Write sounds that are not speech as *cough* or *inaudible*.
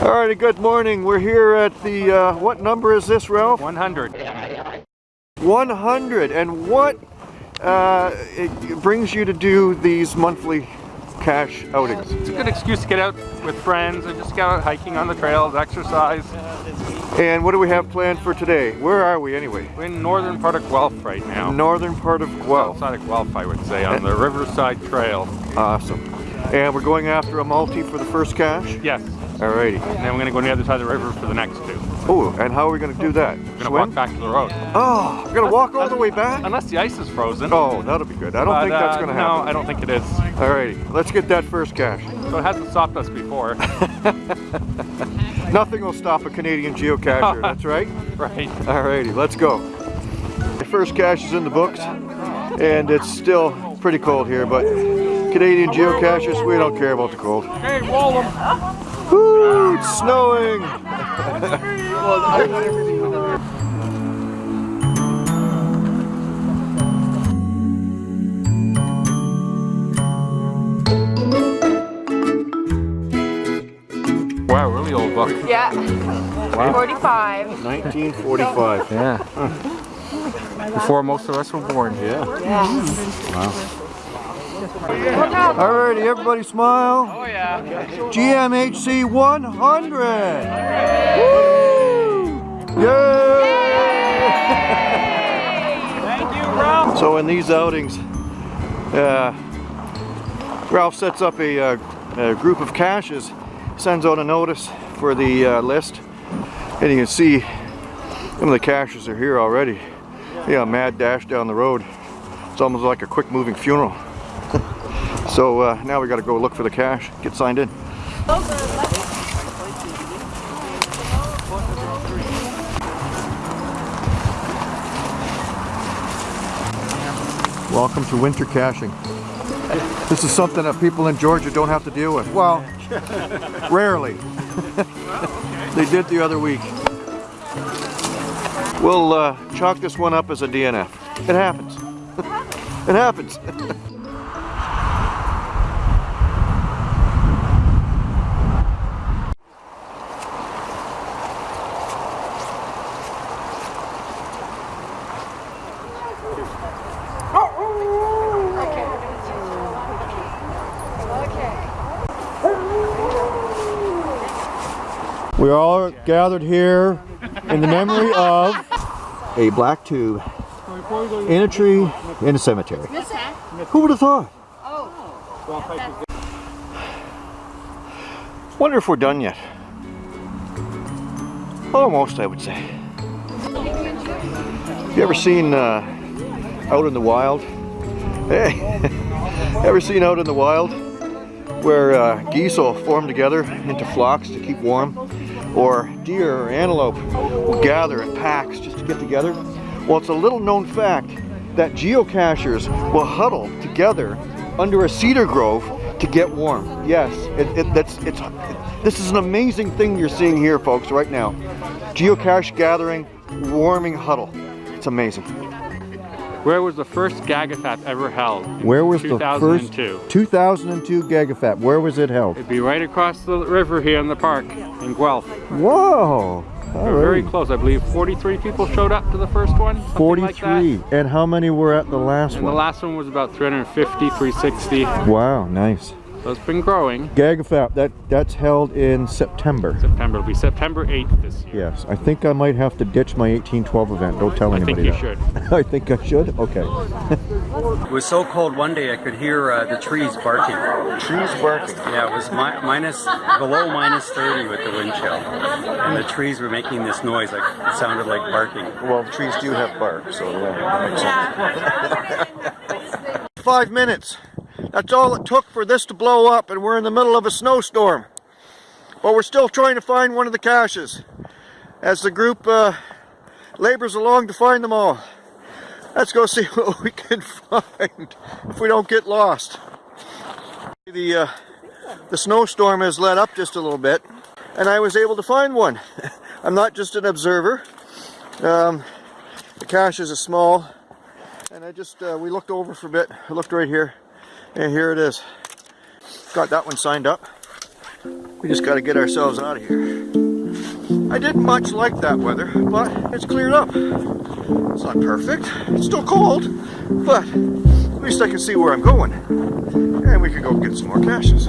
Alrighty, good morning. We're here at the, uh, what number is this, Ralph? 100. 100. And what uh, it brings you to do these monthly cache outings? It's a good excuse to get out with friends and just go out hiking on the trails, exercise. And what do we have planned for today? Where are we anyway? We're in northern part of Guelph right now. Northern part of Guelph. Outside of Guelph, I would say, on the Riverside Trail. Awesome. And we're going after a multi for the first cache? Yes. Alrighty. And then we're going to go on the other side of the river for the next two. Oh, and how are we going to do that? We're going to walk back to the road. Oh, we're going to walk all the way back? Unless the ice is frozen. Oh, that'll be good. I don't But, think that's uh, going to happen. No, I don't think it is. Alrighty, let's get that first cache. So it hasn't stopped us before. *laughs* Nothing will stop a Canadian geocacher, that's right? *laughs* right. Alrighty, let's go. The first cache is in the books, and it's still pretty cold here, but Canadian geocachers, we don't care about the cold. Hey, wall them. Woo, it's snowing! Wow, really old book. Yeah. Wow. 45. 1945. Yeah. Before most of us were born. Yeah. Alrighty, everybody smile. Oh yeah. GMHC 100! Woo! Yay! Thank you, Ralph. So in these outings, uh, Ralph sets up a, uh, a group of caches, sends out a notice for the uh, list, and you can see some of the caches are here already. Yeah, mad dash down the road. It's almost like a quick moving funeral. So uh, now we got to go look for the cache, get signed in. Welcome to winter caching. This is something that people in Georgia don't have to deal with. Well, *laughs* rarely. *laughs* they did the other week. We'll uh, chalk this one up as a DNF. It happens. *laughs* it happens. We are all gathered here in the memory of a black tube in a tree in a cemetery. Who would have thought? Wonder if we're done yet. Almost, I would say. You ever seen uh, Out in the Wild? *laughs* Hey, *laughs* ever seen Out in the Wild? Where uh, geese all form together into flocks to keep warm? Or deer or antelope will gather in packs just to get together? Well, it's a little known fact that geocachers will huddle together under a cedar grove to get warm. Yes, it, it, that's, it's, it, this is an amazing thing you're seeing here, folks, right now. Geocache gathering, warming huddle. It's amazing. Where was the first Gagafat ever held? Where was the 2002. first 2002 Gagafat? Where was it held? It'd be right across the river here in the park in Guelph. Whoa! We're very close. I believe 43 people showed up to the first one. something like that. 43. and how many were at the last And the last one was about 350, 360. wow, nice. So it's been growing. Gagafat, that, that's held in September. September. It'll be September 8th this year. Yes, I think I might have to ditch my 1812 event. Don't tell anybody I think anybody you that. should. *laughs* I think I should? Okay. *laughs* It was so cold one day I could hear uh, the trees barking. Trees barking. Yeah, it was mi minus below minus 30 with the wind chill, and the trees were making this noise like it sounded like barking. Well, trees do have bark, so yeah, makes *laughs* sense. Five minutes. That's all it took for this to blow up, and we're in the middle of a snowstorm. But we're still trying to find one of the caches as the group uh, labors along to find them all. Let's go see *laughs* what we can find if we don't get lost. The, uh, the snowstorm has let up just a little bit, and I was able to find one. *laughs* I'm not just an observer. Um, the cache is a small, and I just, uh, we looked over for a bit. I looked right here, and here it is. Got that one signed up. We just got to get ourselves out of here. I didn't much like that weather, but it's cleared up. It's not perfect. It's still cold, but at least I can see where I'm going. And we can go get some more caches.